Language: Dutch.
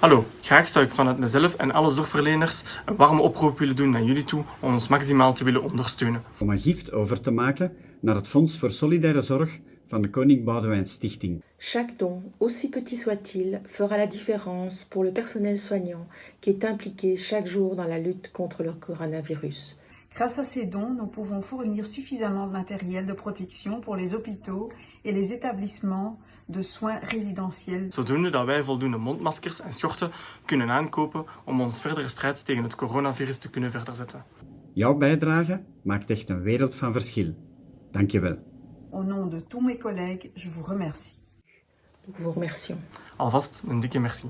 Hallo, graag zou ik vanuit mezelf en alle zorgverleners een warme oproep willen doen naar jullie toe om ons maximaal te willen ondersteunen. Om een gift over te maken naar het Fonds voor Solidaire Zorg van de Koning Boudewijn Stichting. Chaque don, aussi petit soit-il, fera la différence pour le personnel soignant qui est impliqué chaque jour dans la lutte contre le coronavirus. Grâce à ces dons, nous pouvons fournir suffisamment de matériel de protection pour les hôpitaux et les établissements de soins résidentiels. Zodoende dat wij voldoende mondmaskers en schorten kunnen aankopen om ons verdere strijd tegen het coronavirus te kunnen verder zetten. Jouw bijdrage maakt echt een wereld van verschil. Dankjewel. Au nom de tous mes collègues, je vous remercie. Nous vous remercions. Alvast een dikke merci.